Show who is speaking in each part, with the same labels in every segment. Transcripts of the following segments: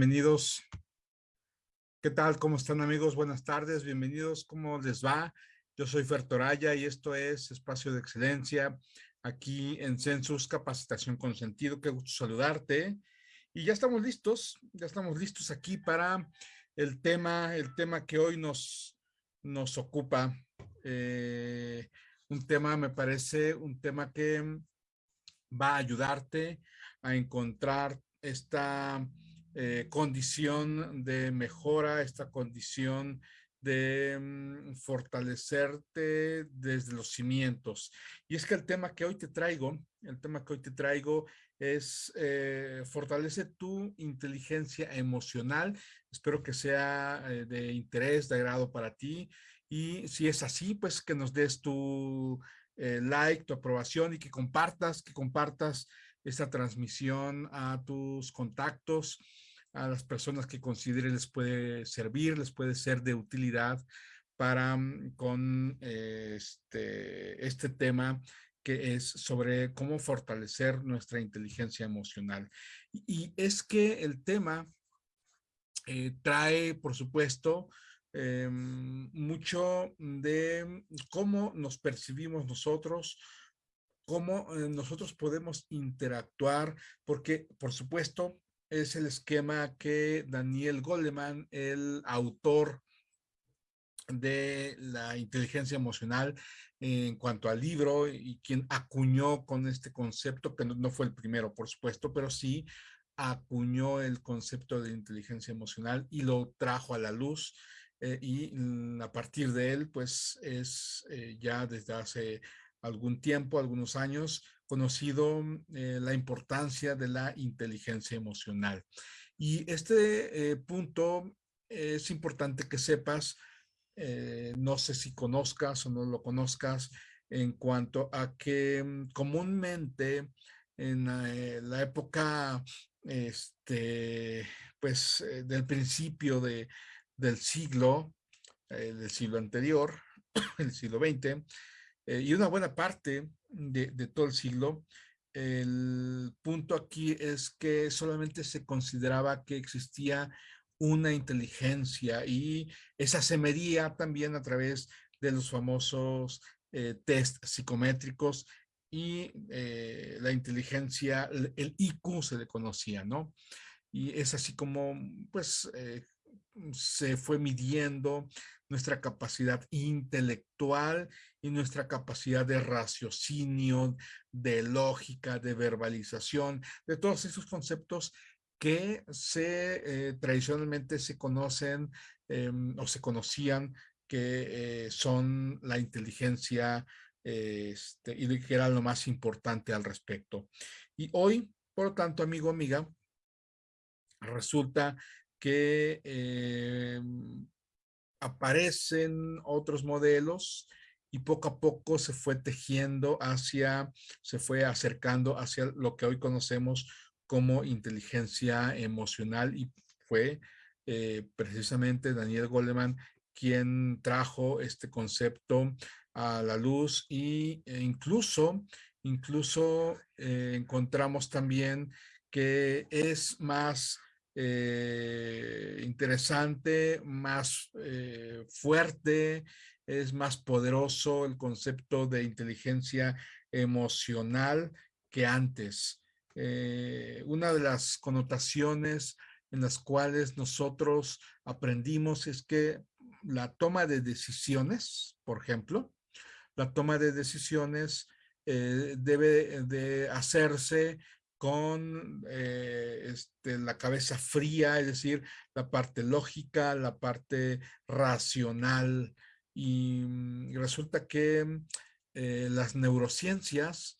Speaker 1: bienvenidos. ¿Qué tal? ¿Cómo están amigos? Buenas tardes, bienvenidos. ¿Cómo les va? Yo soy Fer Toraya y esto es Espacio de Excelencia aquí en Census Capacitación con Sentido. Qué gusto saludarte. Y ya estamos listos, ya estamos listos aquí para el tema, el tema que hoy nos, nos ocupa. Eh, un tema, me parece, un tema que va a ayudarte a encontrar esta eh, condición de mejora, esta condición de mm, fortalecerte desde los cimientos. Y es que el tema que hoy te traigo, el tema que hoy te traigo es eh, fortalece tu inteligencia emocional. Espero que sea eh, de interés, de agrado para ti. Y si es así, pues que nos des tu like, tu aprobación y que compartas, que compartas esta transmisión a tus contactos, a las personas que consideren les puede servir, les puede ser de utilidad para mm, con este, este tema que es sobre cómo fortalecer nuestra inteligencia emocional. Y, es que el tema eh, trae, por supuesto, em, mucho de cómo nos percibimos nosotros, cómo eh, nosotros podemos interactuar, porque por supuesto es el esquema que Daniel Goleman, el autor de la inteligencia emocional en cuanto al libro y quien acuñó con este concepto, que no, fue el primero, por supuesto, pero sí acuñó el concepto de inteligencia emocional y lo trajo a la luz eh, y mm, a partir de él, pues es eh, ya desde hace algún tiempo, algunos años, conocido eh, la importancia de la inteligencia emocional. Y este eh, punto es importante que sepas, eh, no sé si conozcas o no lo conozcas, en cuanto a que mm, comúnmente en la época este, pues, del principio de, del siglo, del siglo anterior, el siglo XX, eh, y una buena parte de, todo el siglo, el punto aquí es que solamente se consideraba que existía una inteligencia y esa se medía también a través de los famosos eh, test psicométricos y eh, la inteligencia, el IQ se le conocía, ¿no? Y es así como, pues, se fue midiendo nuestra capacidad intelectual y nuestra capacidad de raciocinio, de lógica, de verbalización, de todos esos conceptos que se eh, tradicionalmente se conocen em, o se conocían que eh, son la inteligencia este, y que era lo más importante al respecto. Y hoy, por lo tanto, amigo, amiga, resulta que em, aparecen otros modelos y poco a poco se fue tejiendo hacia, se fue acercando hacia lo que hoy conocemos como inteligencia emocional y fue eh, precisamente Daniel Goleman quien trajo este concepto a la luz y, e incluso, incluso eh, encontramos también que es más eh, interesante, más eh, fuerte, es más poderoso el concepto de inteligencia emocional que antes. Eh, una de las connotaciones en las cuales nosotros aprendimos es que la toma de decisiones, por ejemplo, la toma de decisiones debe de hacerse con eh, este, la cabeza fría, es decir, la parte lógica, la parte racional. Y, mm, resulta que eh, las neurociencias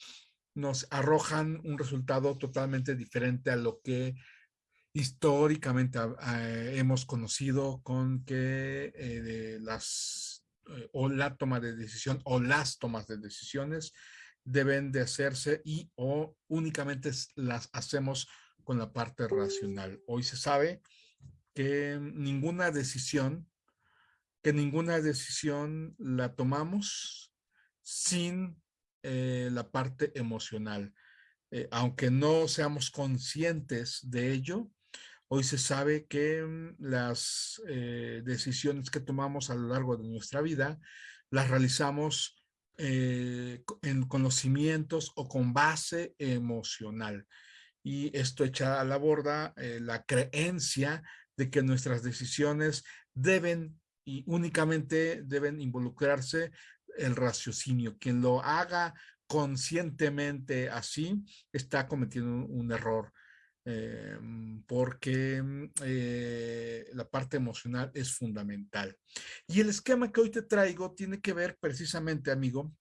Speaker 1: nos arrojan un resultado totalmente diferente a lo que históricamente hemos conocido con que eh, las o la toma de decisión o las tomas de decisiones deben de hacerse y o únicamente las hacemos con la parte racional. Hoy se sabe que ninguna decisión, que ninguna decisión la tomamos sin eh, la parte emocional. Eh, aunque no seamos conscientes de ello, Hoy se sabe que mm, las eh, decisiones que tomamos a lo largo de nuestra vida las realizamos eh, en conocimientos o con base emocional. Y esto echa a la borda eh, la creencia de que nuestras decisiones deben y únicamente deben involucrarse el raciocinio. Quien lo haga conscientemente así está cometiendo un, error. Eh, porque la parte emocional es fundamental. Y el esquema que hoy te traigo tiene que ver precisamente, amigo,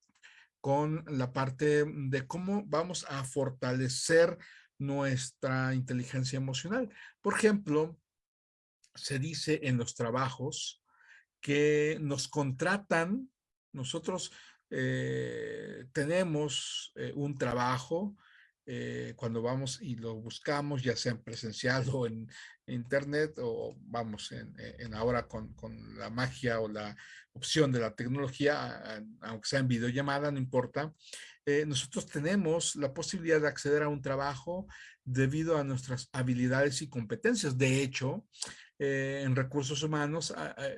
Speaker 1: con la parte de cómo vamos a fortalecer nuestra inteligencia emocional. Por ejemplo, se dice en los trabajos que nos contratan, nosotros eh, tenemos eh, un trabajo, eh, cuando vamos y lo buscamos, ya sea en presencial o en internet, o vamos, en, ahora con, con, la magia o la opción de la tecnología, aunque sea en videollamada, no importa, eh, nosotros tenemos la posibilidad de acceder a un trabajo debido a nuestras habilidades y competencias. De hecho, eh, en recursos humanos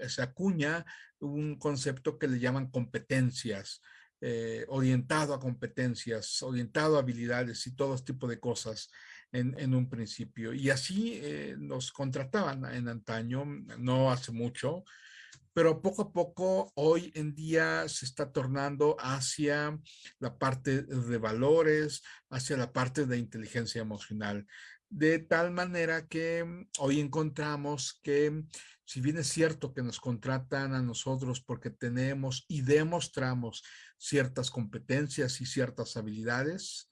Speaker 1: se acuña un concepto que le llaman competencias. Eh, orientado a competencias, orientado a habilidades y todo tipo de cosas en, un principio. Y así eh, nos contrataban en antaño, no hace mucho, pero poco a poco hoy en día se está tornando hacia la parte de valores, hacia la parte de inteligencia emocional. De tal manera que hoy encontramos que si bien es cierto que nos contratan a nosotros porque tenemos y demostramos ciertas competencias y ciertas habilidades,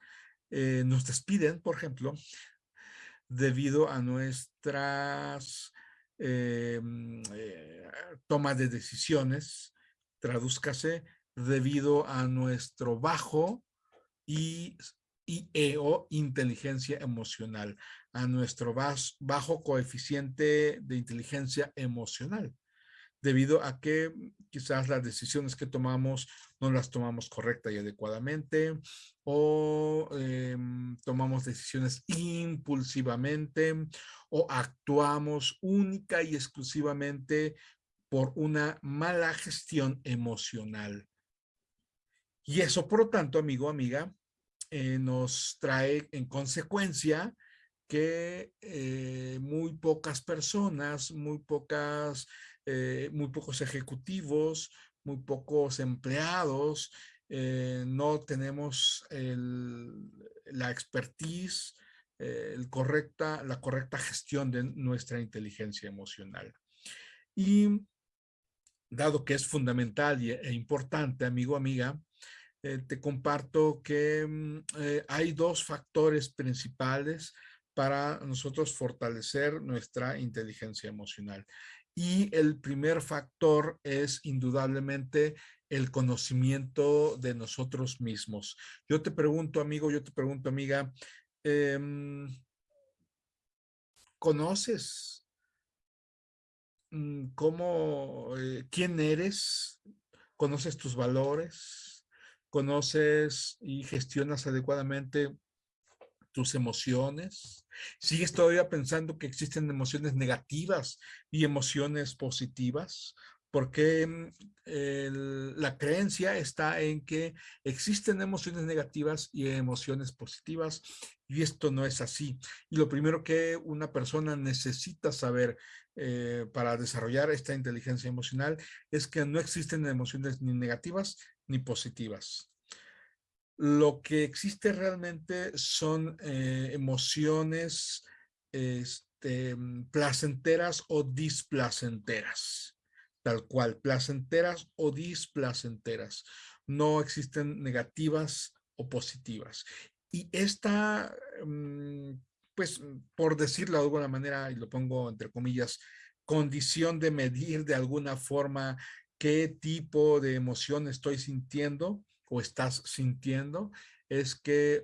Speaker 1: eh, nos despiden, por ejemplo, debido a nuestras eh, eh, tomas de decisiones, tradúzcase, debido a nuestro bajo y y o inteligencia emocional, a nuestro bajo coeficiente de inteligencia emocional, debido a que quizás las decisiones que tomamos no las tomamos correcta y adecuadamente o em, tomamos decisiones impulsivamente o actuamos única y exclusivamente por una mala gestión emocional. Y eso, por lo tanto, amigo, amiga, eh, nos trae en consecuencia que eh, muy pocas personas, muy pocas, eh, muy pocos ejecutivos, muy pocos empleados, no tenemos la expertise, la correcta gestión de nuestra inteligencia emocional. Y dado que es fundamental e importante, amigo, amiga, eh, te comparto que mm, eh, hay dos factores principales para nosotros fortalecer nuestra inteligencia emocional. Y el primer factor es indudablemente el conocimiento de nosotros mismos. Yo te pregunto, amigo, yo te pregunto, amiga, em, ¿conoces mm, cómo, eh, quién eres? ¿Conoces tus valores? Conoces y gestionas adecuadamente tus emociones. ¿Sigues todavía pensando que existen emociones negativas y emociones positivas? Porque mm, la creencia está en que existen emociones negativas y emociones positivas y esto no es así. Y lo primero que una persona necesita saber eh, para desarrollar esta inteligencia emocional es que no existen emociones ni negativas ni positivas. Lo que existe realmente son eh, emociones este, placenteras o displacenteras, tal cual, placenteras o displacenteras. No existen negativas o positivas. Y esta, mm, pues, por decirlo de alguna manera, y lo pongo entre comillas, condición de medir de alguna forma qué tipo de emoción estoy sintiendo o estás sintiendo, es que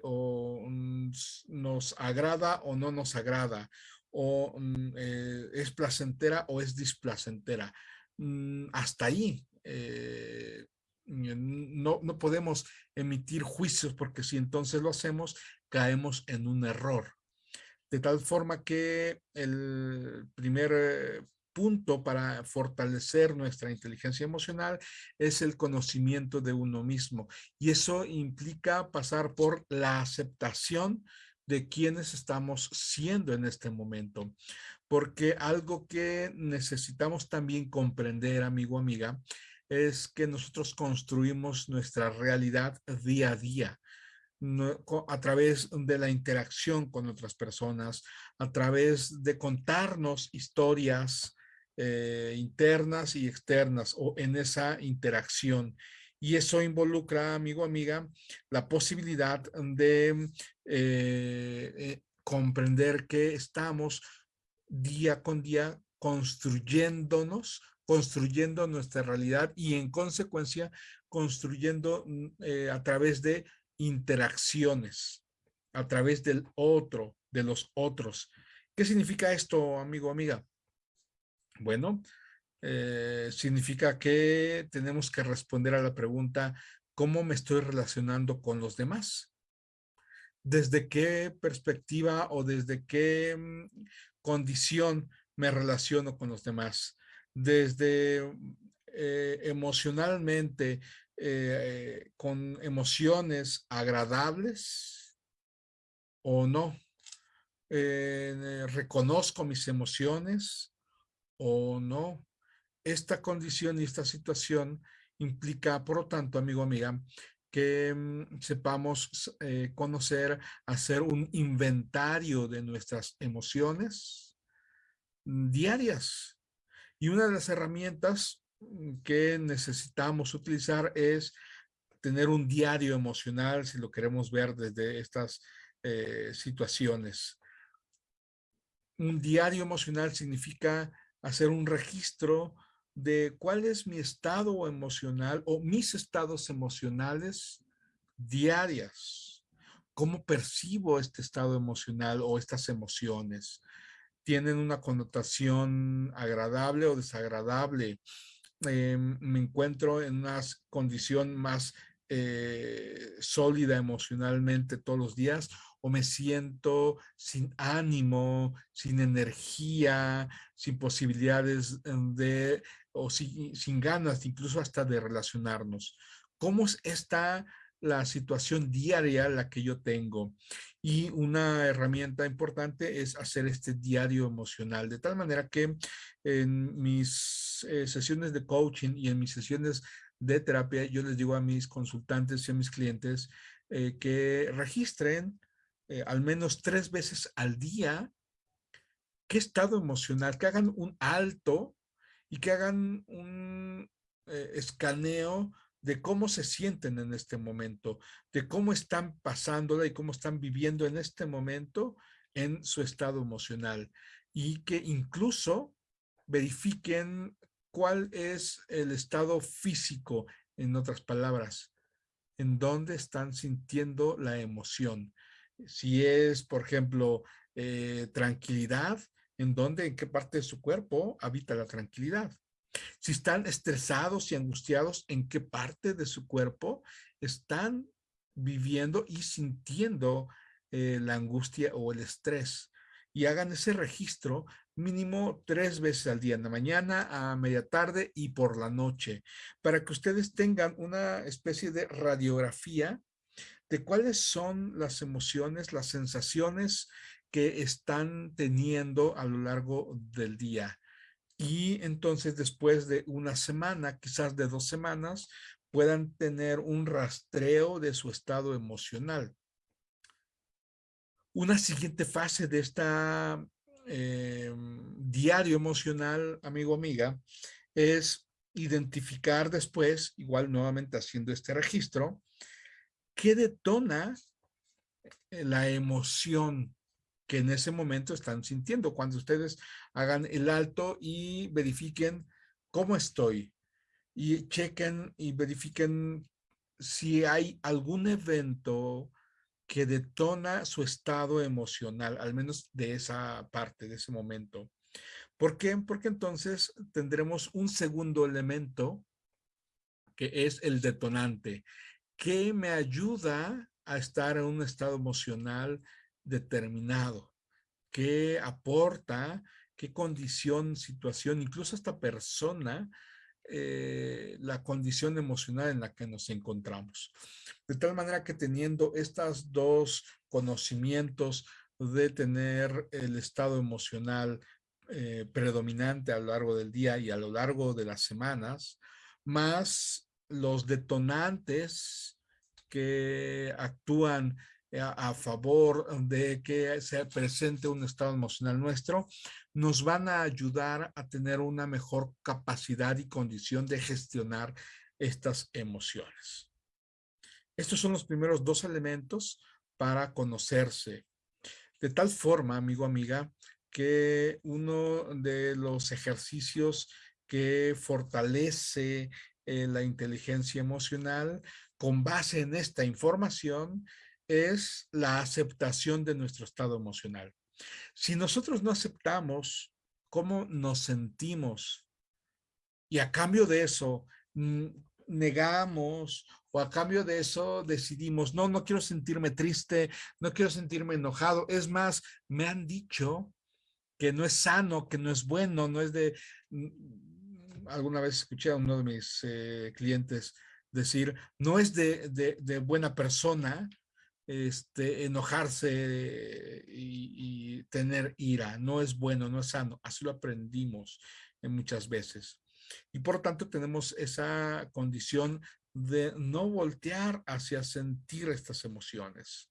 Speaker 1: nos agrada o no nos agrada, o eh, es placentera o es displacentera. Hasta ahí eh, no, no podemos emitir juicios porque si entonces lo hacemos, caemos en un error. De tal forma que el primer eh, punto para fortalecer nuestra inteligencia emocional es el conocimiento de uno mismo. Y eso implica pasar por la aceptación de quienes estamos siendo en este momento. Porque algo que necesitamos también comprender, amigo, amiga, es que nosotros construimos nuestra realidad día a día a través de la interacción con otras personas, a través de contarnos historias eh, internas y externas o en esa interacción. Y eso involucra, amigo, amiga, la posibilidad de eh, eh, comprender que estamos día con día construyéndonos, construyendo nuestra realidad y en consecuencia construyendo mm, a través de interacciones a través del otro, de los otros. ¿Qué significa esto, amigo, amiga? Bueno, eh, significa que tenemos que responder a la pregunta, ¿cómo me estoy relacionando con los demás? ¿Desde qué perspectiva o desde qué mm, condición me relaciono con los demás? Desde eh, emocionalmente, eh, con emociones agradables o no. Reconozco mis emociones o no. Esta condición y esta situación implica, por lo tanto, amigo, amiga, que mm, sepamos eh, conocer, hacer un inventario de nuestras emociones diarias. Y una de las herramientas que necesitamos utilizar es tener un diario emocional, si lo queremos ver desde estas eh, situaciones. Un diario emocional significa hacer un registro de cuál es mi estado emocional o mis estados emocionales diarias. ¿Cómo percibo este estado emocional o estas emociones? ¿Tienen una connotación agradable o desagradable? Eh, me encuentro en una condición más eh, sólida emocionalmente todos los días o me siento sin ánimo, sin energía, sin posibilidades de, o sin, sin ganas incluso hasta de relacionarnos. ¿Cómo está la situación diaria la que yo tengo? Y una herramienta importante es hacer este diario emocional, de tal manera que en mis eh, sesiones de coaching y en mis sesiones de terapia, yo les digo a mis consultantes y a mis clientes eh, que registren eh, al menos tres veces al día qué estado emocional, que hagan un alto y que hagan un escaneo de cómo se sienten en este momento, de cómo están pasándola y cómo están viviendo en este momento en su estado emocional y que incluso verifiquen cuál es el estado físico, en otras palabras, en dónde están sintiendo la emoción. Si es, por ejemplo, eh, tranquilidad, en dónde, en qué parte de su cuerpo habita la tranquilidad. Si están estresados y angustiados, ¿en qué parte de su cuerpo están viviendo y sintiendo eh, la angustia o el estrés? Y hagan ese registro mínimo tres veces al día, en la mañana, a media tarde y por la noche, para que ustedes tengan una especie de radiografía de cuáles son las emociones, las sensaciones que están teniendo a lo largo del día y entonces después de una semana, quizás de dos semanas, puedan tener un rastreo de su estado emocional. Una siguiente fase de esta eh, diario emocional, amigo, amiga, es identificar después, igual nuevamente haciendo este registro, qué detona la emoción que en ese momento están sintiendo. Cuando ustedes hagan el alto y verifiquen cómo estoy y chequen y verifiquen si hay algún evento que detona su estado emocional, al menos de esa parte, de ese momento. ¿Por qué? Porque entonces tendremos un segundo elemento que es el detonante, que me ayuda a estar en un estado emocional determinado. qué aporta, qué condición, situación, incluso esta persona, eh, la condición emocional en la que nos encontramos. De tal manera que teniendo estos dos conocimientos de tener el estado emocional eh, predominante a lo largo del día y a lo largo de las semanas, más los detonantes que actúan a, favor de que se presente un estado emocional nuestro, nos van a ayudar a tener una mejor capacidad y condición de gestionar estas emociones. Estos son los primeros dos elementos para conocerse. De tal forma, amigo, amiga, que uno de los ejercicios que fortalece la inteligencia emocional con base en esta información es la aceptación de nuestro estado emocional. Si nosotros no aceptamos cómo nos sentimos y a cambio de eso negamos o a cambio de eso decidimos, no, no quiero sentirme triste, no quiero sentirme enojado. Es más, me han dicho que no es sano, que no es bueno, no es de... Alguna vez escuché a uno de mis eh, clientes decir, no es de, de buena persona este, enojarse y, tener ira. No es bueno, no es sano. Así lo aprendimos muchas veces. Y por tanto tenemos esa condición de no voltear hacia sentir estas emociones.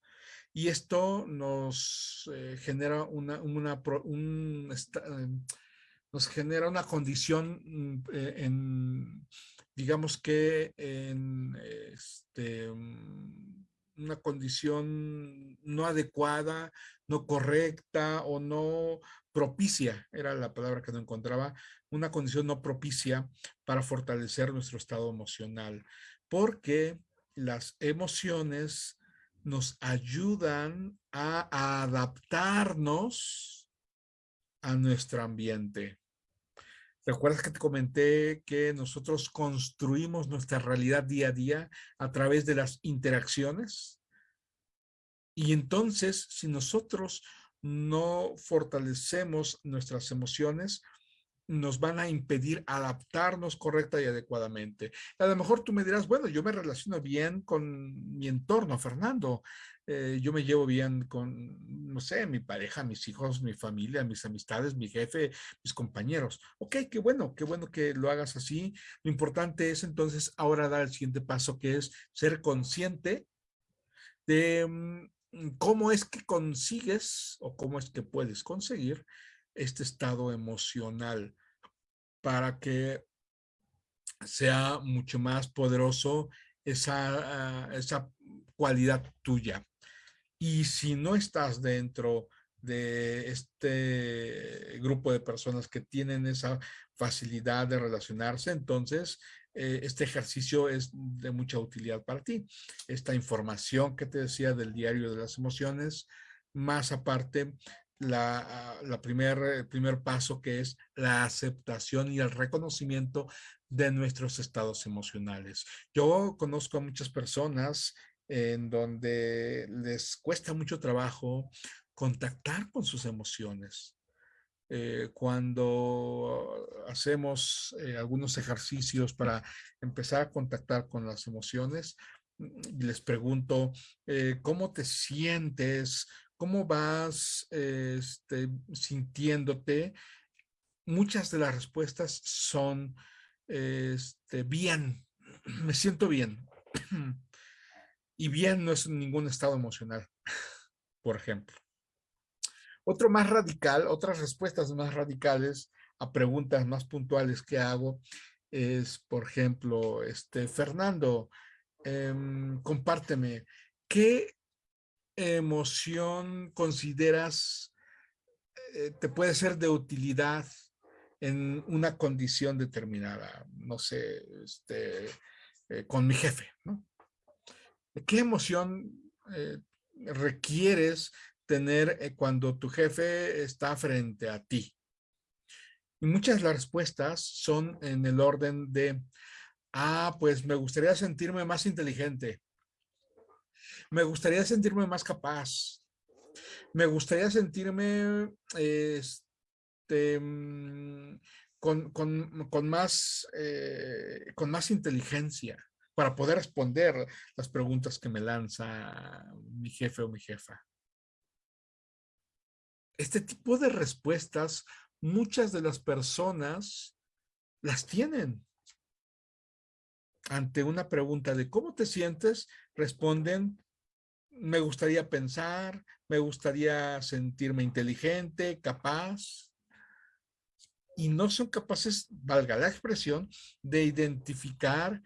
Speaker 1: Y esto nos eh, genera una, una eh, nos genera una condición mm, eh, en, digamos que en este, una condición no adecuada, no correcta o no propicia, era la palabra que no encontraba, una condición no propicia para fortalecer nuestro estado emocional, porque las emociones nos ayudan a adaptarnos a nuestro ambiente. ¿Recuerdas que te comenté que nosotros construimos nuestra realidad día a día a través de las interacciones? Y entonces, si nosotros no fortalecemos nuestras emociones, nos van a impedir adaptarnos correcta y adecuadamente. A lo mejor tú me dirás, bueno, yo me relaciono bien con mi entorno, Fernando. Eh, yo me llevo bien con, no sé, mi pareja, mis hijos, mi familia, mis amistades, mi jefe, mis compañeros. Ok, qué bueno, qué bueno que lo hagas así. Lo importante es entonces ahora dar el siguiente paso, que es ser consciente de mm, cómo es que consigues o cómo es que puedes conseguir este estado emocional para que sea mucho más poderoso esa, ah, esa cualidad tuya. Y si no estás dentro de este grupo de personas que tienen esa facilidad de relacionarse, entonces eh, este ejercicio es de mucha utilidad para ti. Esta información que te decía del diario de las emociones, más aparte la, primer, el primer paso que es la aceptación y el reconocimiento de nuestros estados emocionales. Yo conozco a muchas personas en donde les cuesta mucho trabajo contactar con sus emociones. Eh, cuando hacemos eh, algunos ejercicios para empezar a contactar con las emociones, les pregunto, eh, ¿cómo te sientes? ¿Cómo vas este, sintiéndote? Muchas de las respuestas son este, bien, me siento bien. Y bien no es ningún estado emocional, por ejemplo. Otro más radical, otras respuestas más radicales a preguntas más puntuales que hago es, por ejemplo, este, Fernando, em, compárteme, ¿qué emoción consideras eh, te puede ser de utilidad en una condición determinada? No sé, este, eh, con mi jefe, ¿no? ¿Qué emoción eh, requieres tener eh, cuando tu jefe está frente a ti? Y muchas de las respuestas son en el orden de, ah, pues me gustaría sentirme más inteligente. Me gustaría sentirme más capaz. Me gustaría sentirme este, mm, con, más, eh, con más inteligencia para poder responder las preguntas que me lanza mi jefe o mi jefa. Este tipo de respuestas, muchas de las personas las tienen. Ante una pregunta de cómo te sientes, responden, me gustaría pensar, me gustaría sentirme inteligente, capaz, y no son capaces, valga la expresión, de identificar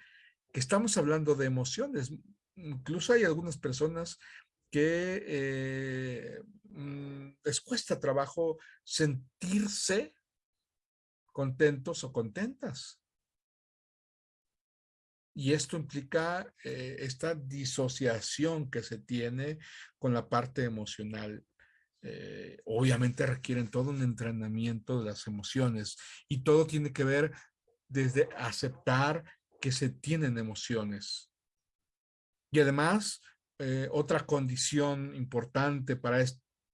Speaker 1: que estamos hablando de emociones. Incluso hay algunas personas que eh, mm, les cuesta trabajo sentirse contentos o contentas. Y esto implica eh, esta disociación que se tiene con la parte emocional. Eh, obviamente requieren todo un entrenamiento de las emociones y todo tiene que ver desde aceptar que se tienen emociones. Y además, eh, otra condición importante para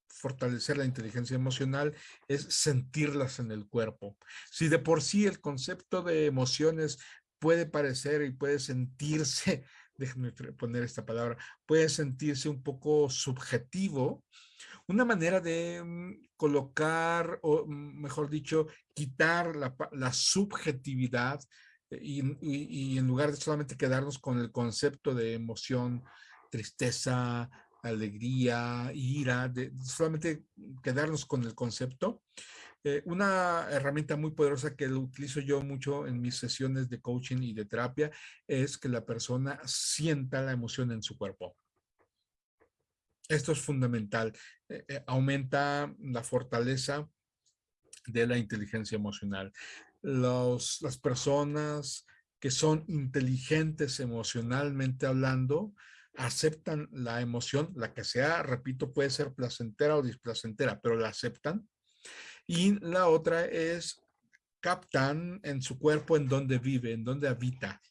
Speaker 1: fortalecer la inteligencia emocional es sentirlas en el cuerpo. Si de por sí el concepto de emociones puede parecer y puede sentirse, déjenme poner esta palabra, puede sentirse un poco subjetivo, una manera de mm, colocar, o mm, mejor dicho, quitar la, subjetividad y, en lugar de solamente quedarnos con el concepto de emoción, tristeza, alegría, ira, de solamente quedarnos con el concepto. Eh, una herramienta muy poderosa que utilizo yo mucho en mis sesiones de coaching y de terapia es que la persona sienta la emoción en su cuerpo. Esto es fundamental. Eh, eh, aumenta la fortaleza de la inteligencia emocional. Las personas que son inteligentes emocionalmente hablando, aceptan la emoción, la que sea, repito, puede ser placentera o displacentera, pero la aceptan. Y la otra es captan en su cuerpo en dónde vive, en dónde habita,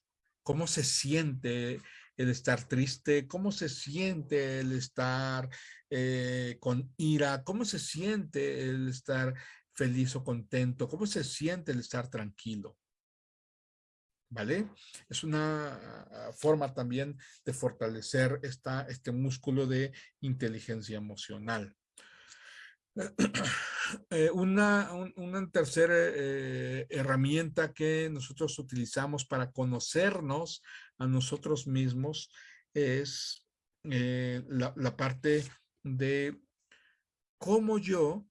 Speaker 1: cómo se siente el estar triste, cómo se siente el estar eh, con ira, cómo se siente el estar feliz o contento, cómo se siente el estar tranquilo. ¿Vale? Es una ah, forma también de fortalecer esta, este músculo de inteligencia emocional. Eh, una, una tercera eh, herramienta que nosotros utilizamos para conocernos a nosotros mismos es eh, la, parte de cómo yo,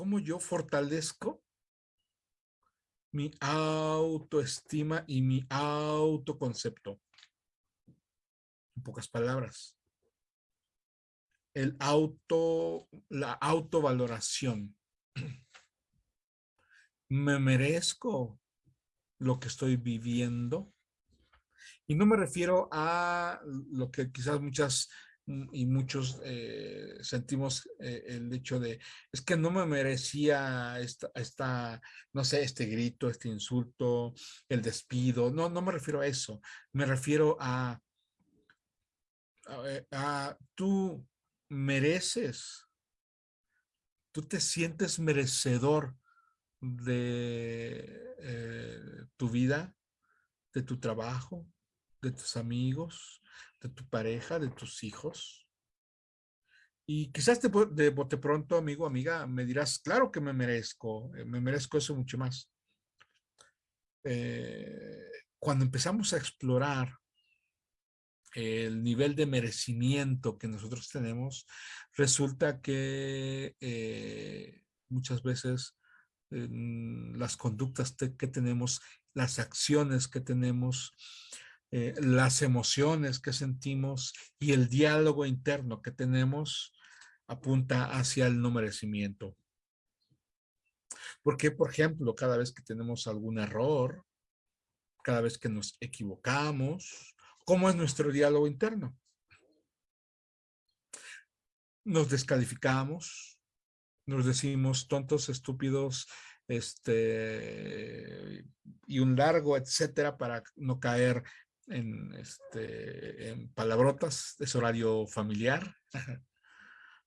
Speaker 1: cómo yo fortalezco mi autoestima y mi autoconcepto. En pocas palabras. El auto, la autovaloración. ¿Me merezco lo que estoy viviendo? Y no me refiero a lo que quizás muchas y muchos eh, sentimos eh, el hecho de, es que no me merecía esta, esta, no sé, este grito, este insulto, el despido. No, no me refiero a eso. Me refiero a, a, tú mereces, tú te sientes merecedor de eh, tu vida, de tu trabajo, de tus amigos, de tu pareja, de tus hijos. Y quizás de, bote pronto, amigo, amiga, me dirás, claro que me merezco, eh, me merezco eso mucho más. Eh, cuando empezamos a explorar el nivel de merecimiento que nosotros tenemos, resulta que eh, muchas veces las conductas que tenemos, las acciones que tenemos, eh, las emociones que sentimos y el diálogo interno que tenemos apunta hacia el no merecimiento. Porque, por ejemplo, cada vez que tenemos algún error, cada vez que nos equivocamos, ¿cómo es nuestro diálogo interno? Nos descalificamos, nos decimos tontos, estúpidos, este, y un largo, etcétera, para no caer en, este, en palabrotas, es horario familiar.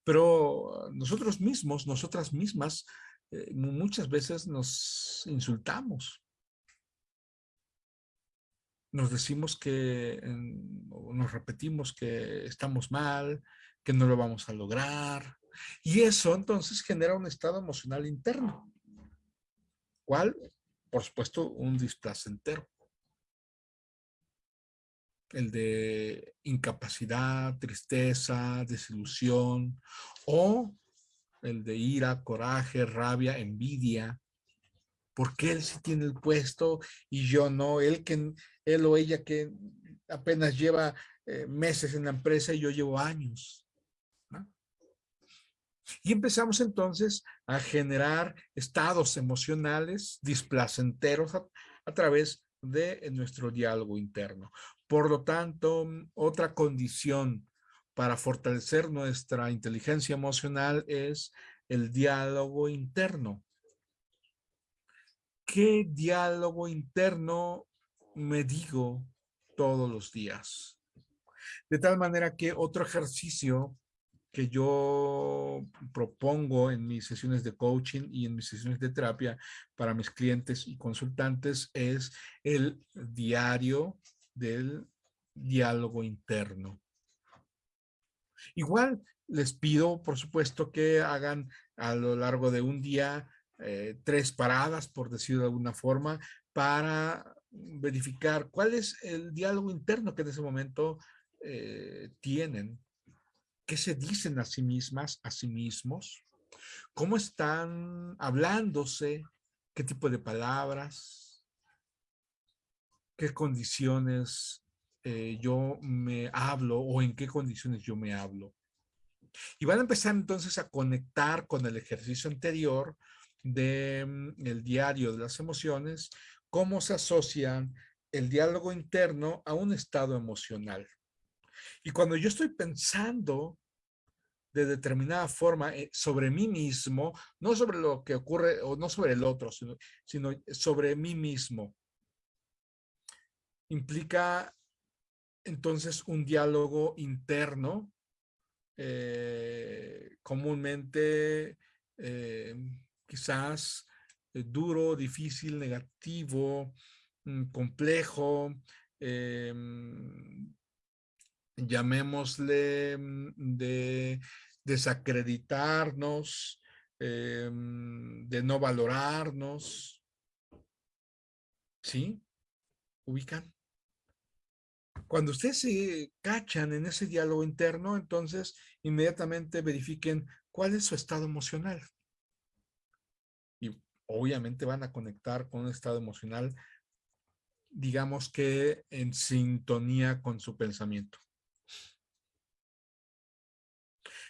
Speaker 1: Pero nosotros mismos, nosotras mismas, eh, muchas veces nos insultamos. Nos decimos que, nos repetimos que estamos mal, que no lo vamos a lograr. Y eso entonces genera un estado emocional interno. ¿Cuál? Por supuesto, un displacentero. El de incapacidad, tristeza, desilusión, o el de ira, coraje, rabia, envidia. Porque él sí tiene el puesto y yo no? Él, que, él o ella que apenas lleva eh, meses en la empresa y yo llevo años. Y empezamos entonces a generar estados emocionales displacenteros a, a través de nuestro diálogo interno. Por lo tanto, otra condición para fortalecer nuestra inteligencia emocional es el diálogo interno. ¿Qué diálogo interno me digo todos los días? De tal manera que otro ejercicio que yo propongo en mis sesiones de coaching y en mis sesiones de terapia para mis clientes y consultantes es el diario del diálogo interno. Igual les pido, por supuesto, que hagan a lo largo de un día eh, tres paradas, por decirlo de alguna forma, para verificar cuál es el diálogo interno que en ese momento eh, tienen qué se dicen a sí mismas, a sí mismos, cómo están hablándose, qué tipo de palabras, qué condiciones eh, yo me hablo o en qué condiciones yo me hablo. Y van a empezar entonces a conectar con el ejercicio anterior del mm, el diario de las emociones, cómo se asocian el diálogo interno a un estado emocional. Y cuando yo estoy pensando de determinada forma eh, sobre mí mismo, no sobre lo que ocurre o no sobre el otro, sino, sobre mí mismo, implica entonces un diálogo interno, eh, comúnmente eh, quizás duro, difícil, negativo, mm, complejo, llamémosle mm, de desacreditarnos, de no valorarnos. ¿Sí? ¿Ubican? Cuando ustedes se cachan en ese diálogo interno, entonces inmediatamente verifiquen cuál es su estado emocional. Y obviamente van a conectar con un estado emocional, digamos que en sintonía con su pensamiento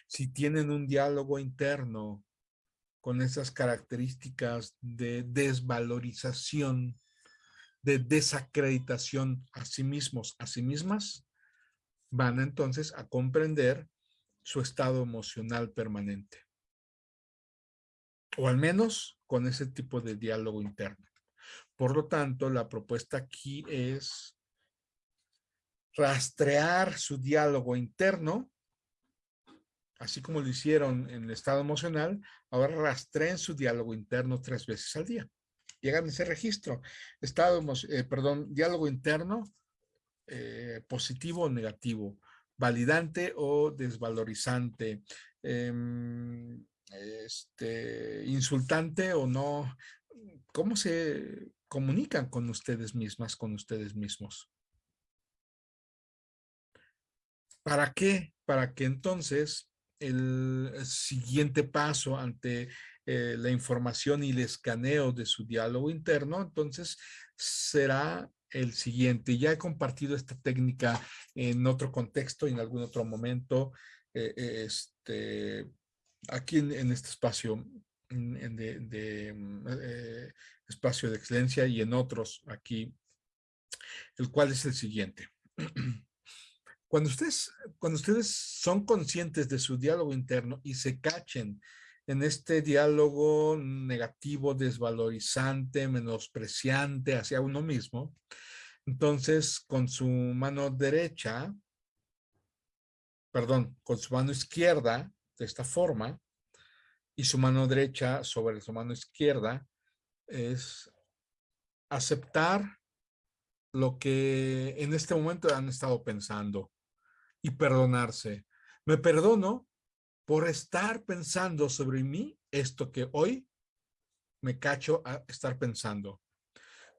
Speaker 1: si tienen un diálogo interno con esas características de desvalorización, de desacreditación a sí mismos, a sí mismas, van entonces a comprender su estado emocional permanente. O al menos con ese tipo de diálogo interno. Por lo tanto, la propuesta aquí es rastrear su diálogo interno así como lo hicieron en el estado emocional, ahora rastreen su diálogo interno tres veces al día. Llegan a ese registro. Estado, eh, perdón, diálogo interno, eh, positivo o negativo, validante o desvalorizante, em, este, insultante o no. ¿Cómo se comunican con ustedes mismas, con ustedes mismos? ¿Para qué? Para que entonces el siguiente paso ante eh, la información y el escaneo de su diálogo interno, entonces será el siguiente. Ya he compartido esta técnica en otro contexto en algún otro momento, eh, este, aquí en, este espacio de, mm, eh, espacio de excelencia y en otros aquí, el cual es el siguiente. Cuando ustedes, cuando ustedes son conscientes de su diálogo interno y se cachen en este diálogo negativo, desvalorizante, menospreciante hacia uno mismo, entonces con su mano derecha, perdón, con su mano izquierda de esta forma y su mano derecha sobre su mano izquierda es aceptar lo que en este momento han estado pensando y perdonarse. Me perdono por estar pensando sobre mí esto que hoy me cacho a estar pensando.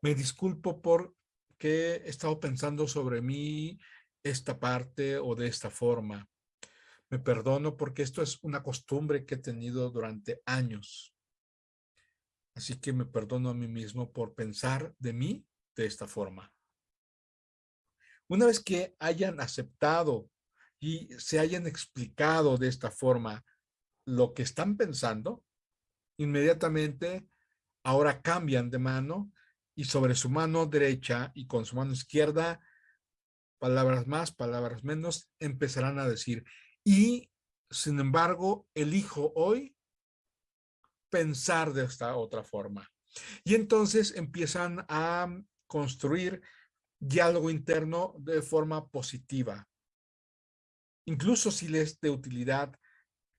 Speaker 1: Me disculpo por que he estado pensando sobre mí esta parte o de esta forma. Me perdono porque esto es una costumbre que he tenido durante años. Así que me perdono a mí mismo por pensar de mí de esta forma. Una vez que hayan aceptado y se hayan explicado de esta forma lo que están pensando, inmediatamente ahora cambian de mano y sobre su mano derecha y con su mano izquierda, palabras más, palabras menos, empezarán a decir, y sin embargo, elijo hoy pensar de esta otra forma. Y entonces empiezan a construir diálogo interno de forma positiva. Incluso si les de utilidad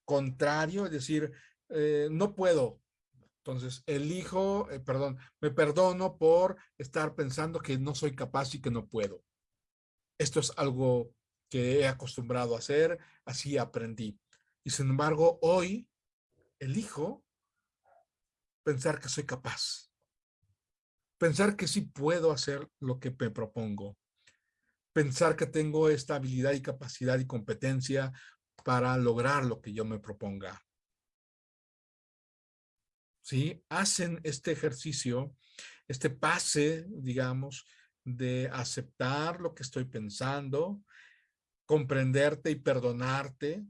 Speaker 1: contrario, es decir, eh, no puedo. Entonces, elijo, eh, perdón, me perdono por estar pensando que no soy capaz y que no puedo. Esto es algo que he acostumbrado a hacer, así aprendí. Y sin embargo, hoy elijo pensar que soy capaz. Pensar que sí puedo hacer lo que me propongo. Pensar que tengo esta habilidad y capacidad y competencia para lograr lo que yo me proponga. ¿Sí? Hacen este ejercicio, este pase, digamos, de aceptar lo que estoy pensando, comprenderte y perdonarte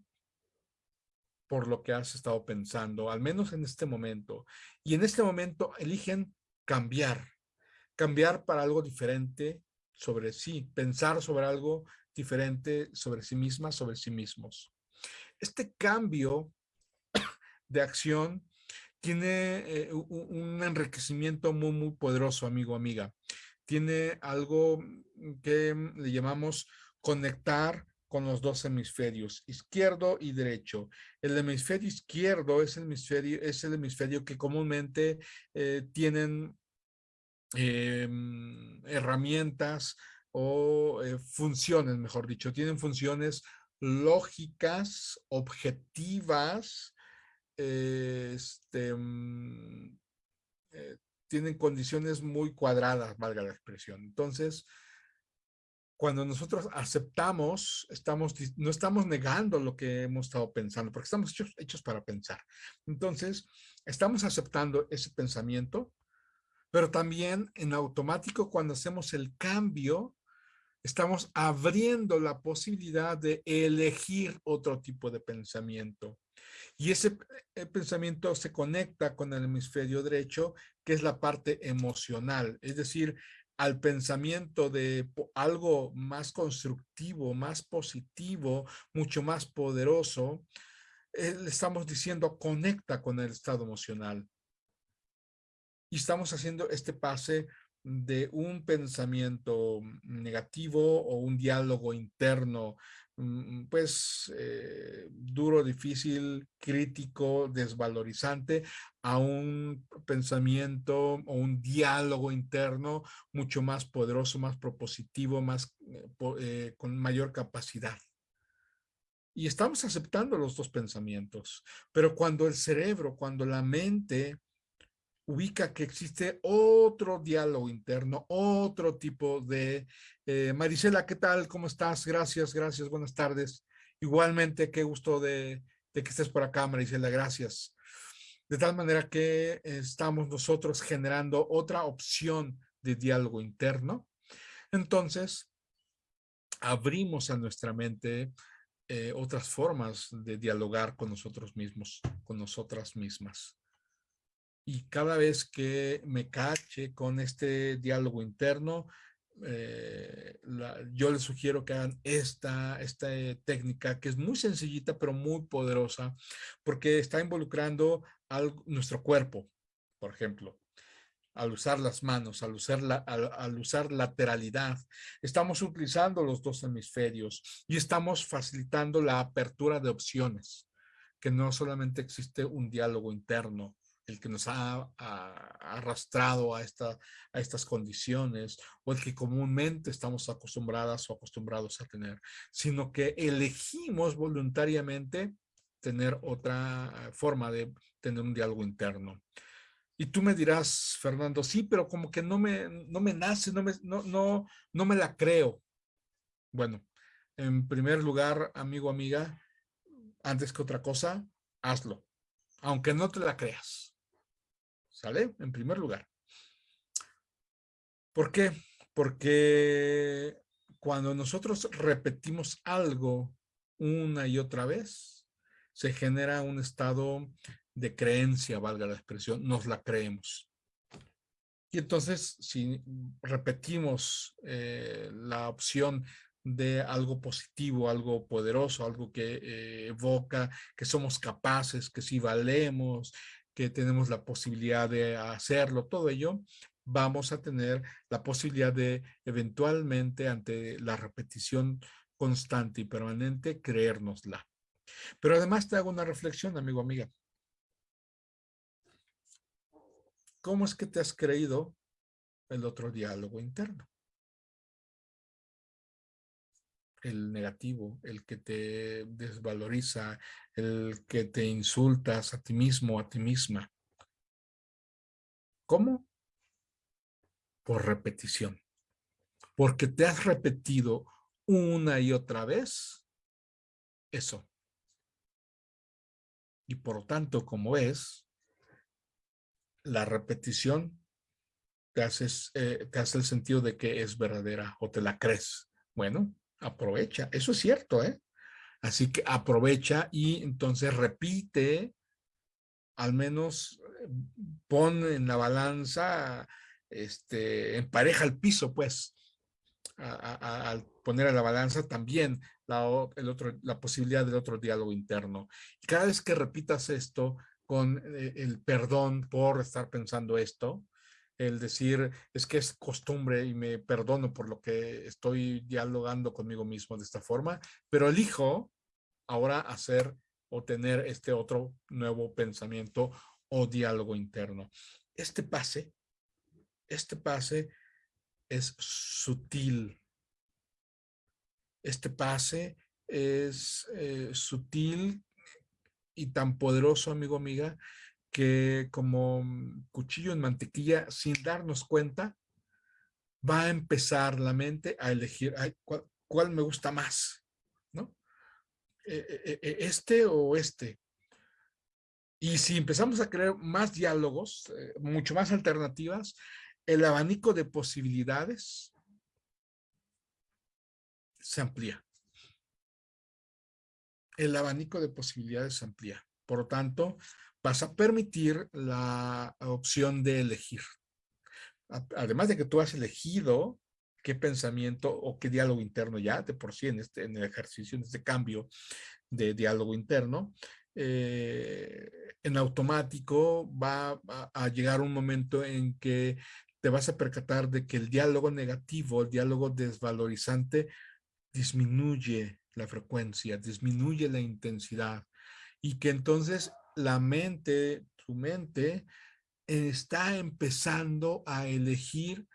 Speaker 1: por lo que has estado pensando, al menos en este momento. Y en este momento eligen cambiar, cambiar para algo diferente sobre sí, pensar sobre algo diferente sobre sí misma, sobre sí mismos. Este cambio de acción tiene eh, un enriquecimiento muy, muy poderoso, amigo, amiga. Tiene algo que le llamamos conectar con los dos hemisferios, izquierdo y derecho. El hemisferio izquierdo es el hemisferio, es el hemisferio que comúnmente eh, tienen em, herramientas o eh, funciones, mejor dicho, tienen funciones lógicas, objetivas, este, mm, eh, tienen condiciones muy cuadradas, valga la expresión. Entonces, cuando nosotros aceptamos, estamos, no estamos negando lo que hemos estado pensando, porque estamos hechos, hechos para pensar. Entonces, estamos aceptando ese pensamiento, pero también en automático cuando hacemos el cambio, estamos abriendo la posibilidad de elegir otro tipo de pensamiento. Y ese pensamiento se conecta con el hemisferio derecho, que es la parte emocional. Es decir, al pensamiento de algo más constructivo, más positivo, mucho más poderoso, eh, le estamos diciendo conecta con el estado emocional. Y estamos haciendo este pase de un pensamiento negativo o un diálogo interno Mm, pues eh, duro, difícil, crítico, desvalorizante, a un pensamiento o un diálogo interno mucho más poderoso, más propositivo, más eh, eh, con mayor capacidad. Y estamos aceptando los dos pensamientos, pero cuando el cerebro, cuando la mente ubica que existe otro diálogo interno, otro tipo de... Eh, Marisela, ¿qué tal? ¿Cómo estás? Gracias, gracias, buenas tardes. Igualmente, qué gusto de, que estés por acá, Marisela, gracias. De tal manera que estamos nosotros generando otra opción de diálogo interno. Entonces, abrimos a nuestra mente eh, otras formas de dialogar con nosotros mismos, con nosotras mismas y cada vez que me cache con este diálogo interno, eh, yo les sugiero que hagan esta, esta técnica que es muy sencillita pero muy poderosa porque está involucrando al, nuestro cuerpo, por ejemplo. Al usar las manos, al usar, la, al usar lateralidad, estamos utilizando los dos hemisferios y estamos facilitando la apertura de opciones que no solamente existe un diálogo interno, el que nos ha, arrastrado a, esta, a estas condiciones o el que comúnmente estamos acostumbradas o acostumbrados a tener, sino que elegimos voluntariamente tener otra forma de tener un diálogo interno. Y tú me dirás, Fernando, sí, pero como que no me, no me nace, no me, no, no, no me la creo. Bueno, en primer lugar, amigo, amiga, antes que otra cosa, hazlo, aunque no te la creas. ¿Sale? En primer lugar. ¿Por qué? Porque cuando nosotros repetimos algo una y otra vez, se genera un estado de creencia, valga la expresión, nos la creemos. Y entonces, si repetimos eh, la opción de algo positivo, algo poderoso, algo que eh, evoca que somos capaces, que si valemos, que tenemos la posibilidad de hacerlo, todo ello, vamos a tener la posibilidad de eventualmente ante la repetición constante y permanente creérnosla. Pero además te hago una reflexión, amigo, amiga. ¿Cómo es que te has creído el otro diálogo interno? el negativo, el que te desvaloriza, el que te insultas a ti mismo, a ti misma. ¿Cómo? Por repetición. Porque te has repetido una y otra vez eso. Y por lo tanto, como es, la repetición te, haces, eh, te hace el sentido de que es verdadera o te la crees. Bueno, aprovecha. Eso es cierto, ¿eh? Así que aprovecha y entonces repite, al menos eh, pon en la balanza, este, empareja el piso, pues, al poner a la balanza también la, el otro, la posibilidad del otro diálogo interno. Y cada vez que repitas esto con eh, el perdón por estar pensando esto, el decir, es que es costumbre y me perdono por lo que estoy dialogando conmigo mismo de esta forma, pero elijo ahora hacer o tener este otro nuevo pensamiento o diálogo interno. Este pase, este pase es sutil. Este pase es eh, sutil y tan poderoso, amigo, amiga, que como cuchillo en mantequilla, sin darnos cuenta, va a empezar la mente a elegir ¿cuál, me gusta más, ¿Este o este? Y si empezamos a crear más diálogos, eh, mucho más alternativas, el abanico de posibilidades se amplía. El abanico de posibilidades se amplía. Por lo tanto, vas a permitir la opción de elegir. Además de que tú has elegido qué pensamiento o qué diálogo interno ya de por sí en, este, el ejercicio, en este cambio de diálogo interno, eh, en automático va a, llegar un momento en que te vas a percatar de que el diálogo negativo, el diálogo desvalorizante, disminuye la frecuencia, disminuye la intensidad y que entonces la mente, tu mente, está empezando a elegir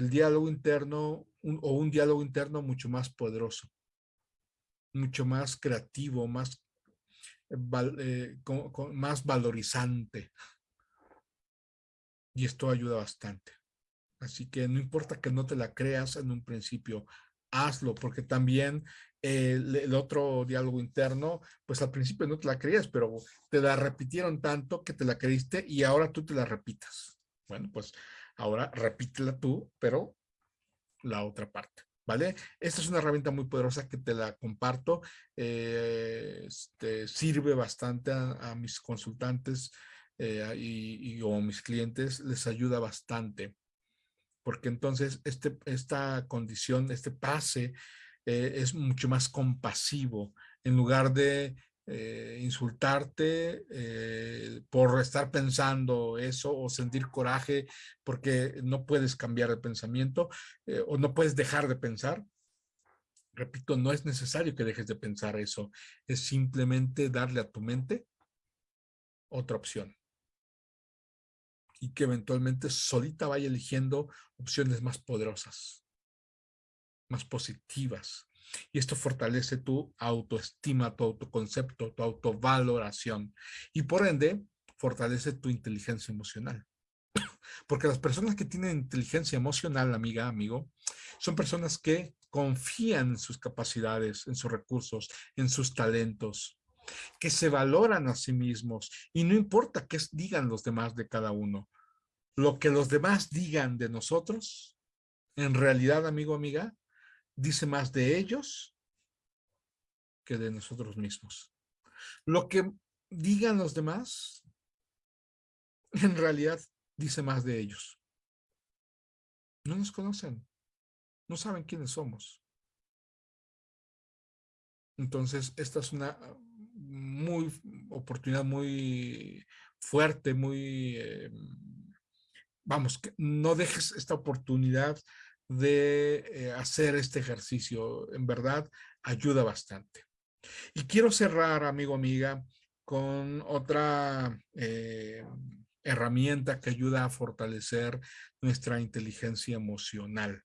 Speaker 1: el diálogo interno o un diálogo interno mucho más poderoso, mucho más creativo, más, eh, más valorizante. Y esto ayuda bastante. Así que no importa que no te la creas en un principio, hazlo, porque también el, otro diálogo interno, pues al principio no te la creías, pero te la repitieron tanto que te la creíste y ahora tú te la repitas. Bueno, pues ahora repítela tú, pero la otra parte. ¿Vale? Esta es una herramienta muy poderosa que te la comparto. Eh, este, sirve bastante a, mis consultantes eh, y, o mis clientes, les ayuda bastante. Porque entonces este, esta condición, este pase eh, es mucho más compasivo en lugar de eh, insultarte eh, por estar pensando eso o sentir coraje porque no puedes cambiar el pensamiento o no puedes dejar de pensar. Repito, no es necesario que dejes de pensar eso. Es simplemente darle a tu mente otra opción. Y que eventualmente solita vaya eligiendo opciones más poderosas, más positivas. Y esto fortalece tu autoestima, tu autoconcepto, tu autovaloración. Y por ende, fortalece tu inteligencia emocional. Porque las personas que tienen inteligencia emocional, amiga, amigo, son personas que confían en sus capacidades, en sus recursos, en sus talentos, que se valoran a sí mismos y no importa qué digan los demás de cada uno. Lo que los demás digan de nosotros, en realidad, amigo, amiga, dice más de ellos que de nosotros mismos. Lo que digan los demás, en realidad, dice más de ellos. No nos conocen, no saben quiénes somos. Entonces, esta es una muy oportunidad muy fuerte, muy, eh, vamos, no dejes esta oportunidad de eh, hacer este ejercicio. En verdad, ayuda bastante. Y quiero cerrar, amigo, amiga, con otra eh, herramienta que ayuda a fortalecer nuestra inteligencia emocional.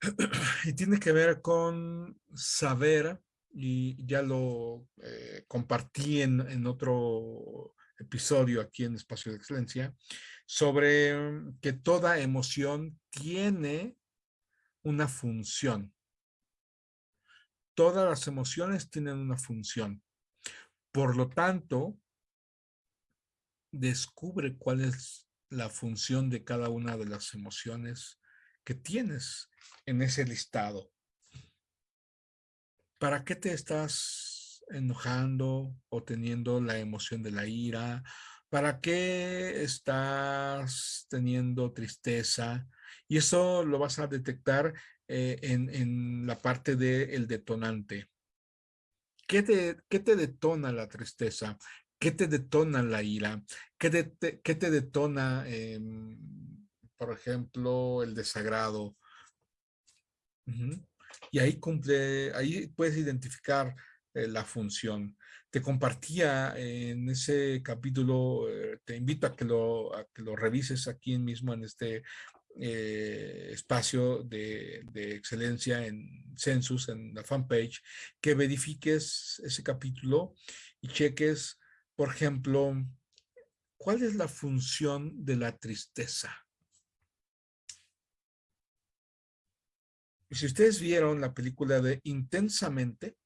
Speaker 1: Y tiene que ver con saber, y ya lo eh, compartí en, en otro episodio aquí en Espacio de Excelencia, sobre mm, que toda emoción tiene una función. Todas las emociones tienen una función. Por lo tanto, descubre cuál es la función de cada una de las emociones que tienes en ese listado. ¿Para qué te estás enojando o teniendo la emoción de la ira? ¿Para qué estás teniendo tristeza? Y eso lo vas a detectar eh, en, la parte del detonante. ¿Qué te, ¿Qué te detona la tristeza? ¿Qué te detona la ira? ¿Qué te, qué te detona, em, por ejemplo, el desagrado? Y ahí cumple, ahí puedes identificar eh, la función. Te compartía en ese capítulo, eh, te invito a que lo, a que lo revises aquí mismo en este eh, espacio de, de, excelencia en Census, en la fanpage, que verifiques ese capítulo y cheques por ejemplo, ¿cuál es la función de la tristeza? Si ustedes vieron la película de Intensamente,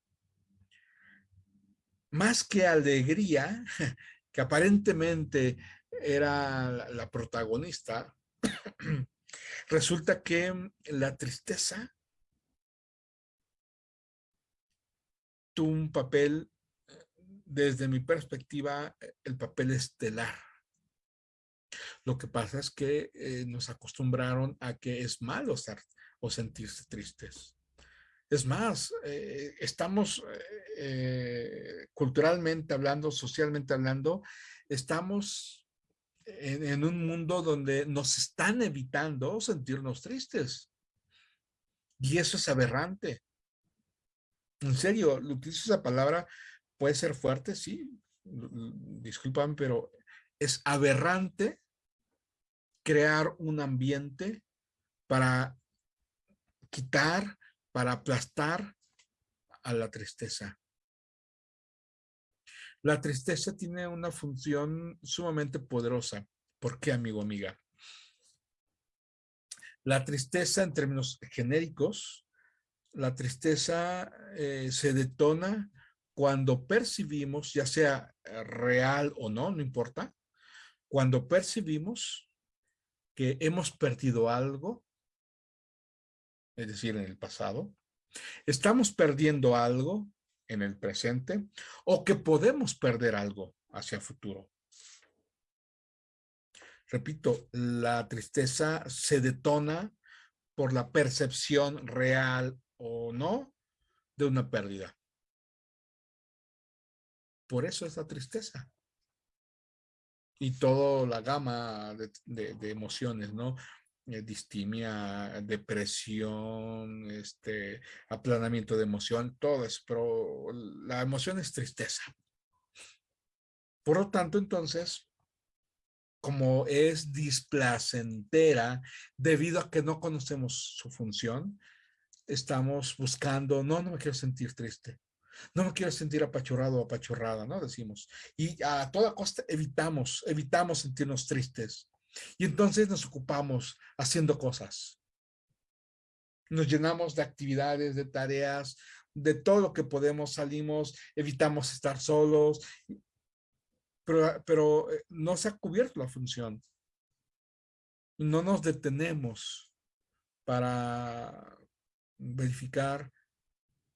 Speaker 1: más que alegría, que aparentemente era la protagonista, resulta que la tristeza tuvo un papel desde mi perspectiva, eh, el papel estelar. Lo que pasa es que eh, nos acostumbraron a que es malo o sentirse tristes. Es más, eh, estamos culturalmente hablando, socialmente hablando, estamos en, en, un mundo donde nos están evitando sentirnos tristes. Y eso es aberrante. En serio, utilizo esa palabra puede ser fuerte, sí, disculpan, pero es aberrante crear un ambiente para quitar, para aplastar a la tristeza. La tristeza tiene una función sumamente poderosa. ¿Por qué, amigo, amiga? La tristeza, en términos genéricos, la tristeza eh, se detona cuando percibimos, ya sea eh, real o no, no importa, cuando percibimos que hemos perdido algo, es decir, en el pasado, estamos perdiendo algo en el presente o que podemos perder algo hacia el futuro. Repito, la tristeza se detona por la percepción real o no de una pérdida. Por eso es la tristeza. Y toda la gama de, emociones, ¿no? Eh, distimia, depresión, este, aplanamiento de emoción, todo eso, pero la emoción es tristeza. Por lo tanto, entonces, como es displacentera debido a que no conocemos su función, estamos buscando, no, no me quiero sentir triste, no me quiero sentir apachurrado o apachurrada, ¿no? Decimos. Y a toda costa evitamos, evitamos sentirnos tristes. Y entonces nos ocupamos haciendo cosas. Nos llenamos de actividades, de tareas, de todo lo que podemos, salimos, evitamos estar solos, pero, pero eh, no se ha cubierto la función. No nos detenemos para verificar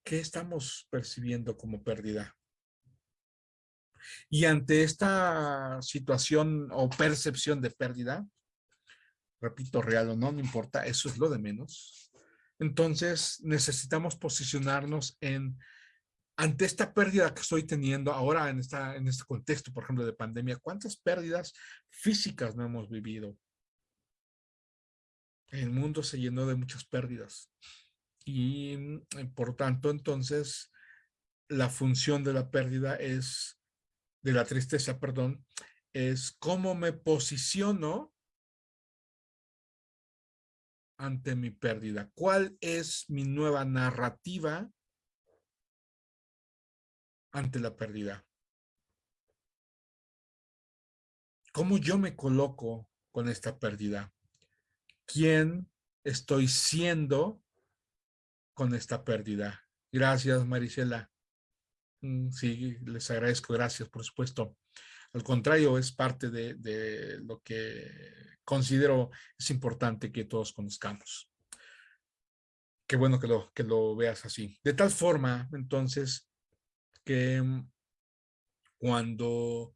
Speaker 1: qué estamos percibiendo como pérdida. Y ante esta situación o percepción de pérdida, repito, real o no, no importa, eso es lo de menos. Entonces necesitamos posicionarnos en, ante esta pérdida que estoy teniendo ahora en, esta, en este contexto, por ejemplo, de pandemia, ¿cuántas pérdidas físicas no hemos vivido? El mundo se llenó de muchas pérdidas y mm, por tanto entonces la función de la pérdida es, de la tristeza, perdón, es cómo me posiciono ante mi pérdida. ¿Cuál es mi nueva narrativa ante la pérdida? ¿Cómo yo me coloco con esta pérdida? ¿Quién estoy siendo con esta pérdida. Gracias, Marisela. Mm, sí, les agradezco, gracias, por supuesto. Al contrario, es parte de, lo que considero es importante que todos conozcamos. Qué bueno que lo, que lo veas así. De tal forma, entonces, que mm, cuando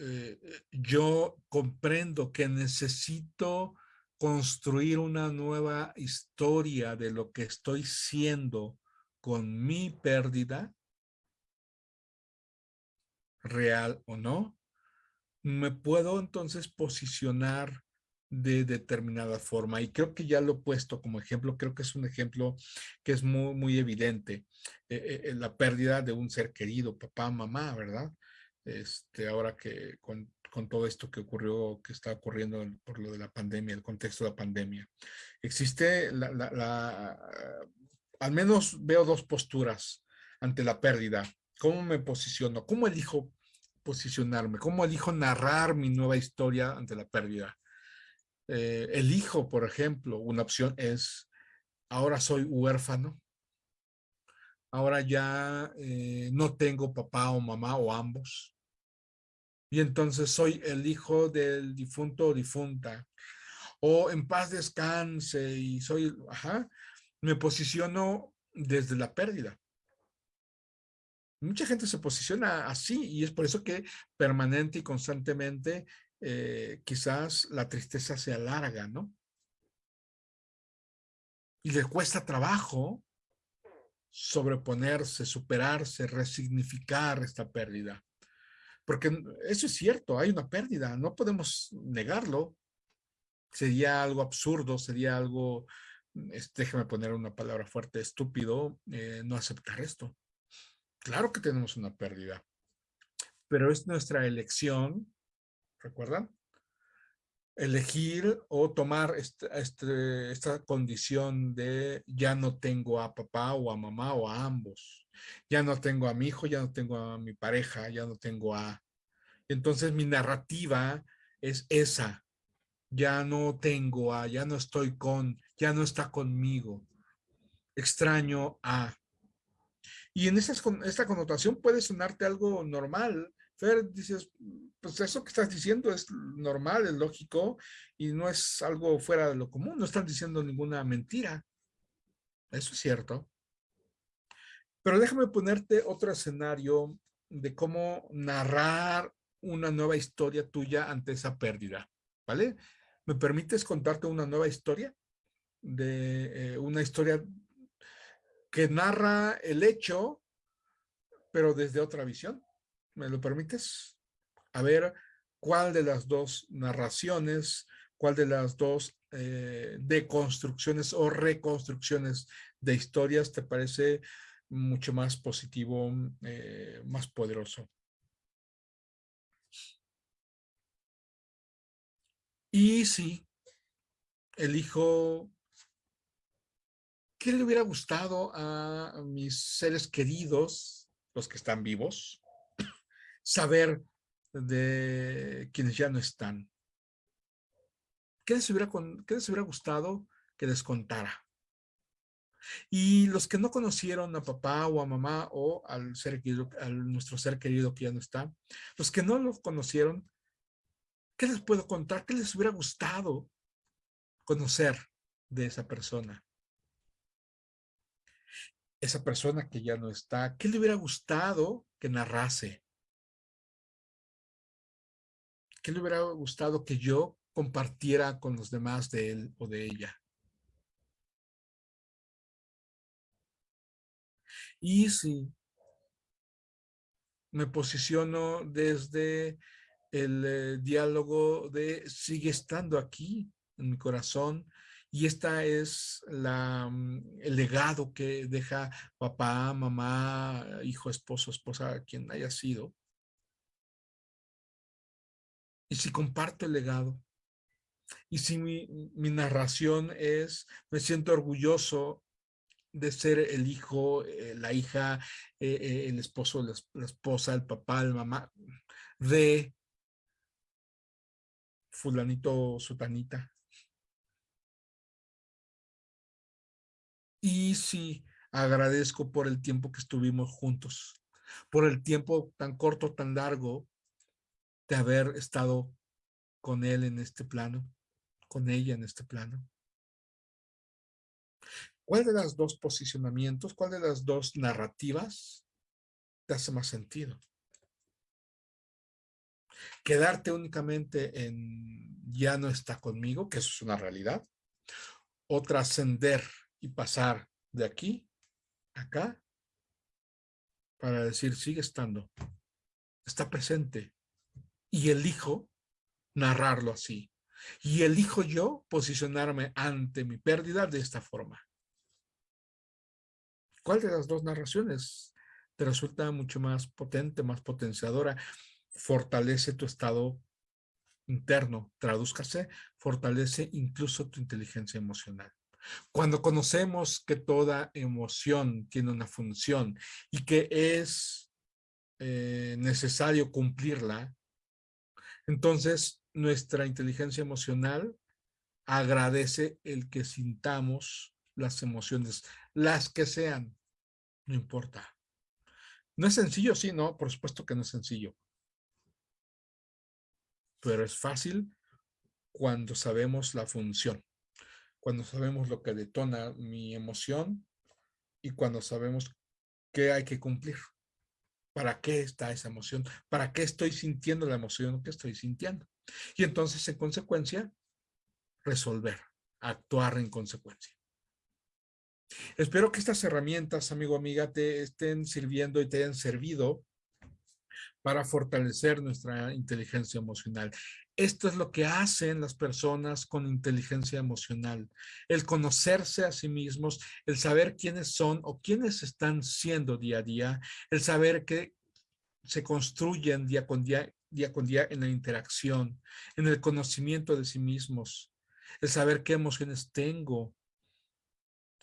Speaker 1: eh, yo comprendo que necesito construir una nueva historia de lo que estoy siendo con mi pérdida, real o no, me puedo entonces posicionar de determinada forma. Y creo que ya lo he puesto como ejemplo, creo que es un ejemplo que es muy, muy evidente. Eh, eh, la pérdida de un ser querido, papá, mamá, ¿verdad? Este, ahora que con con todo esto que ocurrió, que está ocurriendo por lo de la pandemia, el contexto de la pandemia. Existe al menos veo dos posturas ante la pérdida. ¿Cómo me posiciono? ¿Cómo elijo posicionarme? ¿Cómo elijo narrar mi nueva historia ante la pérdida? Eh, elijo, por ejemplo, una opción es, ahora soy huérfano, ahora ya eh, no tengo papá o mamá o ambos, y entonces soy el hijo del difunto o difunta, o en paz descanse y soy, ajá, me posiciono desde la pérdida. Mucha gente se posiciona así y es por eso que permanente y constantemente eh, quizás la tristeza se alarga, ¿no? Y le cuesta trabajo sobreponerse, superarse, resignificar esta pérdida. Porque eso es cierto, hay una pérdida, no podemos negarlo. Sería algo absurdo, sería algo, déjeme poner una palabra fuerte, estúpido, eh, no aceptar esto. Claro que tenemos una pérdida, pero es nuestra elección, ¿recuerdan? Elegir o tomar este, este, esta condición de ya no tengo a papá o a mamá o a ambos ya no tengo a mi hijo, ya no tengo a mi pareja, ya no tengo a... Entonces mi narrativa es esa. Ya no tengo a, ya no estoy con, ya no está conmigo. Extraño a. Y en esa, esta connotación puede sonarte algo normal. Fer, dices, pues eso que estás diciendo es normal, es lógico y no es algo fuera de lo común. No están diciendo ninguna mentira. Eso es cierto. Pero déjame ponerte otro escenario de cómo narrar una nueva historia tuya ante esa pérdida, ¿vale? ¿Me permites contarte una nueva historia? De eh, una historia que narra el hecho, pero desde otra visión. ¿Me lo permites? A ver cuál de las dos narraciones ¿Cuál de las dos eh, deconstrucciones o reconstrucciones de historias te parece mucho más positivo, eh, más poderoso? Y sí, elijo ¿qué le hubiera gustado a mis seres queridos, los que están vivos, saber de quienes ya no están? ¿Qué les hubiera, qué les hubiera gustado que les contara? Y los que no conocieron a papá o a mamá o al ser querido, a nuestro ser querido que ya no está, los que no lo conocieron, ¿qué les puedo contar? ¿Qué les hubiera gustado conocer de esa persona? Esa persona que ya no está, ¿qué le hubiera gustado que narrase? ¿Qué le hubiera gustado que yo compartiera con los demás de él o de ella? Y si me posiciono desde el eh, diálogo de sigue estando aquí en mi corazón y esta es la, mm, el legado que deja papá, mamá, hijo, esposo, esposa, quien haya sido. Y si comparto el legado, y si mi, narración es, me siento orgulloso de ser el hijo, eh, la hija, eh, eh, el esposo, la, esposa, el papá, la mamá, de fulanito, sutanita. Y sí, agradezco por el tiempo que estuvimos juntos, por el tiempo tan corto, tan largo de haber estado con él en este plano, con ella en este plano. ¿Cuál de las dos posicionamientos, cuál de las dos narrativas te hace más sentido? Quedarte únicamente en ya no está conmigo, que eso es una realidad, o trascender y pasar de aquí a acá para decir sigue estando, está presente y elijo narrarlo así. Y elijo yo posicionarme ante mi pérdida de esta forma. ¿Cuál de las dos narraciones te resulta mucho más potente, más potenciadora? Fortalece tu estado interno, tradúzcase, fortalece incluso tu inteligencia emocional. Cuando conocemos que toda emoción tiene una función y que es eh, necesario cumplirla, entonces nuestra inteligencia emocional agradece el que sintamos las emociones, las que sean, no importa. ¿No es sencillo? Sí, no, por supuesto que no es sencillo. Pero es fácil cuando sabemos la función cuando sabemos lo que detona mi emoción y cuando sabemos qué hay que cumplir. ¿Para qué está esa emoción? ¿Para qué estoy sintiendo la emoción que estoy sintiendo? Y entonces, en consecuencia, resolver, actuar en consecuencia. Espero que estas herramientas, amigo, amiga, te estén sirviendo y te hayan servido para fortalecer nuestra inteligencia emocional. Esto es lo que hacen las personas con inteligencia emocional. El conocerse a sí mismos, el saber quiénes son o quiénes están siendo día a día, el saber que se construyen día con día, día con día en la interacción, en el conocimiento de sí mismos, el saber qué emociones tengo,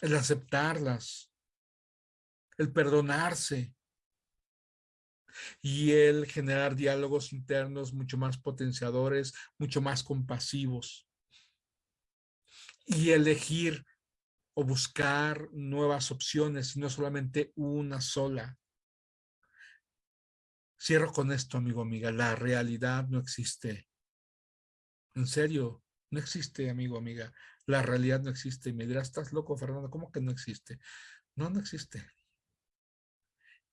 Speaker 1: el aceptarlas, el perdonarse, y el generar diálogos internos mucho más potenciadores, mucho más compasivos. Y elegir o buscar nuevas opciones y no solamente una sola. Cierro con esto, amigo, amiga. La realidad no existe. En serio, no existe, amigo, amiga. La realidad no existe. Y me dirás, estás loco, Fernando, ¿cómo que no existe? No, no existe.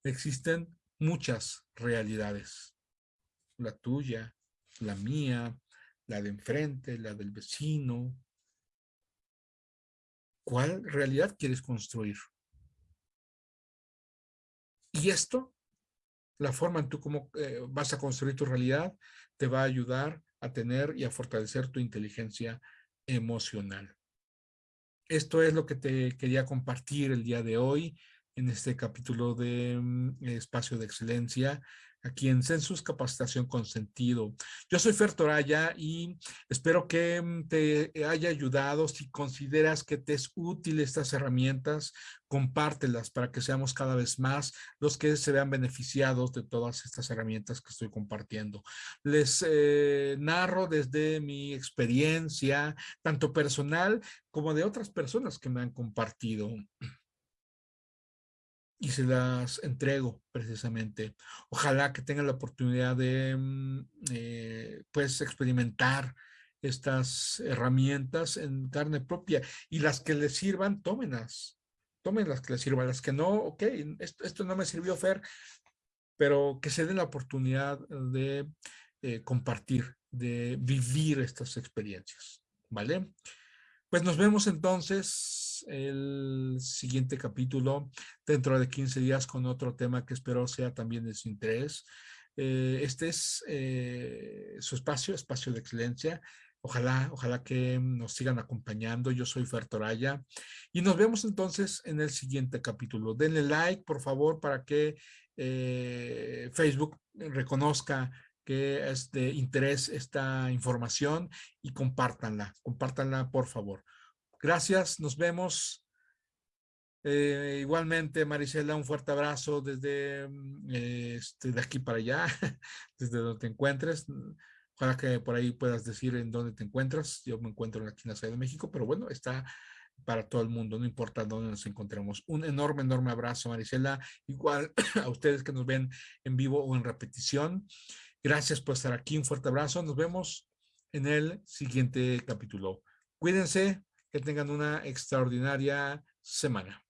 Speaker 1: Existen muchas realidades. La tuya, la mía, la de enfrente, la del vecino. ¿Cuál realidad quieres construir? Y esto, la forma en tú cómo eh, vas a construir tu realidad, te va a ayudar a tener y a fortalecer tu inteligencia emocional. Esto es lo que te quería compartir el día de hoy en este capítulo de mm, Espacio de Excelencia aquí en Census Capacitación con Sentido. Yo soy Fer Toraya y espero que mm, te haya ayudado. Si consideras que te es útil estas herramientas, compártelas para que seamos cada vez más los que se vean beneficiados de todas estas herramientas que estoy compartiendo. Les eh, narro desde mi experiencia, tanto personal como de otras personas que me han compartido y se las entrego precisamente. Ojalá que tengan la oportunidad de mm, eh, pues experimentar estas herramientas en carne propia y las que les sirvan, tómenlas. Tomen las que les sirvan, las que no, ok, esto, esto no me sirvió, Fer, pero que se den la oportunidad de eh, compartir, de vivir estas experiencias, ¿vale? Pues nos vemos entonces el siguiente capítulo dentro de 15 días con otro tema que espero sea también de su interés. Eh, este es eh, su espacio, espacio de excelencia. Ojalá, ojalá que nos sigan acompañando. Yo soy Fer Toraya y nos vemos entonces en el siguiente capítulo. Denle like, por favor, para que eh, Facebook reconozca que es de interés esta información y compártanla, compártanla por favor. Gracias, nos vemos. Eh, igualmente, Marisela, un fuerte abrazo desde mm, este, de aquí para allá, desde donde te encuentres. Ojalá que por ahí puedas decir en dónde te encuentras. Yo me encuentro en la Ciudad de México, pero bueno, está para todo el mundo, no importa dónde nos encontremos. Un enorme, enorme abrazo, Marisela. Igual a ustedes que nos ven en vivo o en repetición. Gracias por estar aquí. Un fuerte abrazo. Nos vemos en el siguiente capítulo. Cuídense, que tengan una extraordinaria semana.